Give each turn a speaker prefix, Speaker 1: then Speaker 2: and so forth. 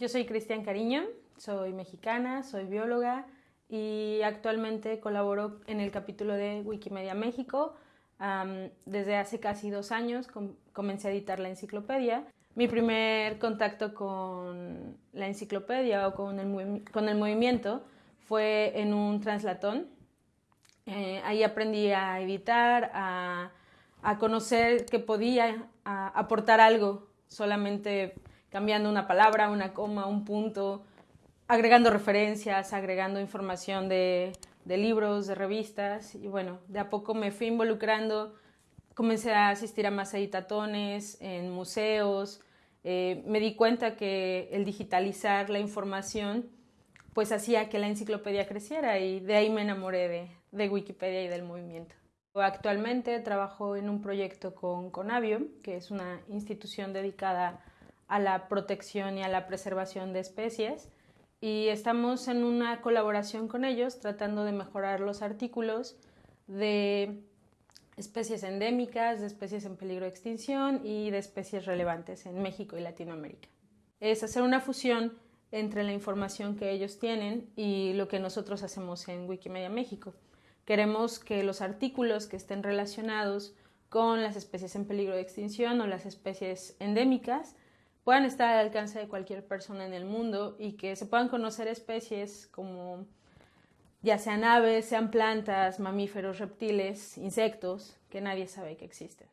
Speaker 1: Yo soy Cristian Cariño, soy mexicana, soy bióloga y actualmente colaboro en el capítulo de Wikimedia México. desde hace casi dos años comencé a editar la enciclopedia. Mi primer contacto con la enciclopedia o con el, con el movimiento fue en un translatón. Eh, ahí aprendí a editar, a, a conocer que podía aportar algo solamente cambiando una palabra, una coma, un punto, agregando referencias, agregando información de, libros, de revistas. Y bueno, de a poco me fui involucrando, comencé a asistir a más editatones, en museos, eh, me di cuenta que el digitalizar la información pues hacía que la enciclopedia creciera y de ahí me enamoré de, de Wikipedia y del movimiento. Actualmente trabajo en un proyecto con Conavio, que es una institución dedicada a la protección y a la preservación de especies y estamos en una colaboración con ellos tratando de mejorar los artículos de especies endémicas, de especies en peligro de extinción y de especies relevantes en México y Latinoamérica. Es hacer una fusión entre la información que ellos tienen y lo que nosotros hacemos en Wikimedia México. Queremos que los artículos que estén relacionados con las especies en peligro de extinción o las especies endémicas puedan estar al alcance de cualquier persona en el mundo y que se puedan conocer especies como ya sean aves, sean plantas, mamíferos, reptiles, insectos, que nadie sabe que existen.